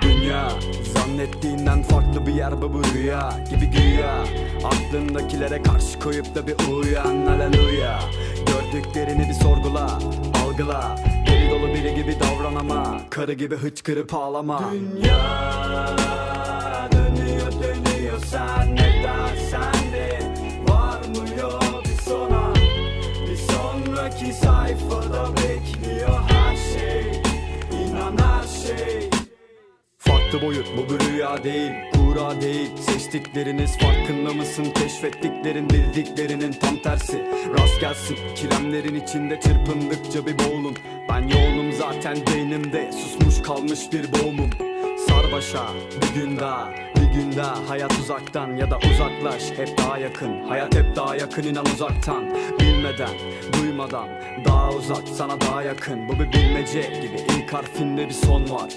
Dünya zannettiğinden farklı bir yer bu rüya gibi güya. Aklındakilere karşı koyup da bir uyan haleluya Gördüklerini bir sorgula algıla. Deli dolu biri gibi davran ama Karı gibi hıçkırıp ağlama. Dünya dönüyor dönüyor sen ne dersen de Var mı yok bir sona. Bir sonraki sayfada bekliyor her şey İnan her şey Farklı boyut bu bir rüya değil Kura değil. Seçtikleriniz farkında mısın? Keşfettiklerin bildiklerinin tam tersi. Rast gelsin Kilemlerin içinde çırpındıkça bir boğulun. Ben yoğunum zaten beynimde Susmuş kalmış bir boğumum Sarbaşa bir gün daha bir gün hayat uzaktan ya da uzaklaş hep daha yakın. Hayat hep daha yakın inan uzaktan. Bilmeden duymadan daha uzak sana daha yakın. Bu bir bilmece gibi ilk harfinde bir son var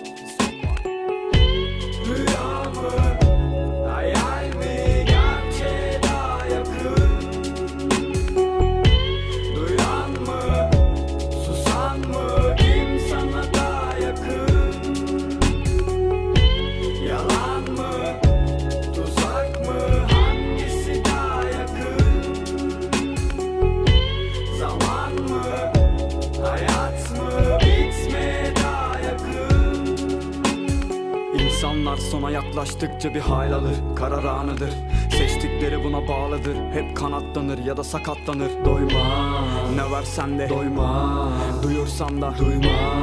sona yaklaştıkça bir hal alır Karar anıdır. Seçtikleri buna bağlıdır Hep kanatlanır ya da sakatlanır. Doyma Ne versen de Doyma Duyursan da Duyma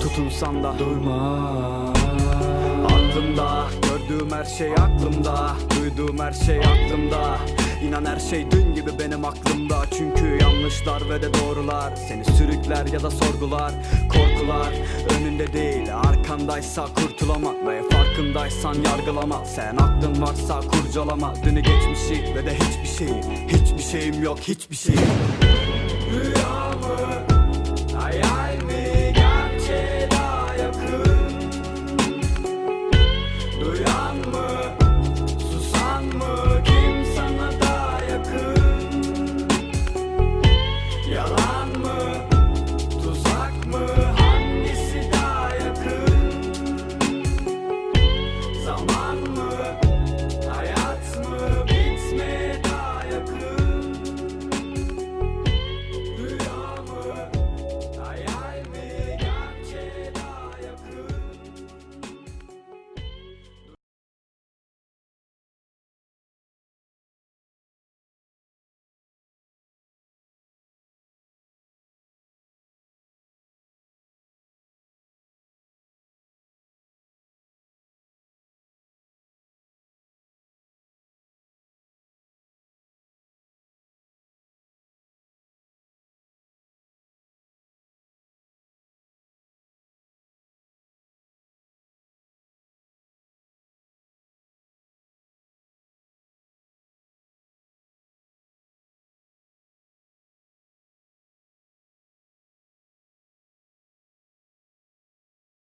Tutunsan da Durma Aklımda Gördüğüm her şey aklımda Duyduğum her şey aklımda İnan her şey dün gibi benim aklımda Çünkü yanlışlar ve de doğrular Seni sürükler ya da sorgular Korkular önünde değil Arkandaysa kurtulamak Ve farkındaysan yargılama Sen aklın varsa kurcalama Dünü geçmişi ve de hiçbir şey Hiçbir şeyim yok hiçbir şey Rüya mı? Hayal mi? Gerçeğe daha yakın Duyan mı?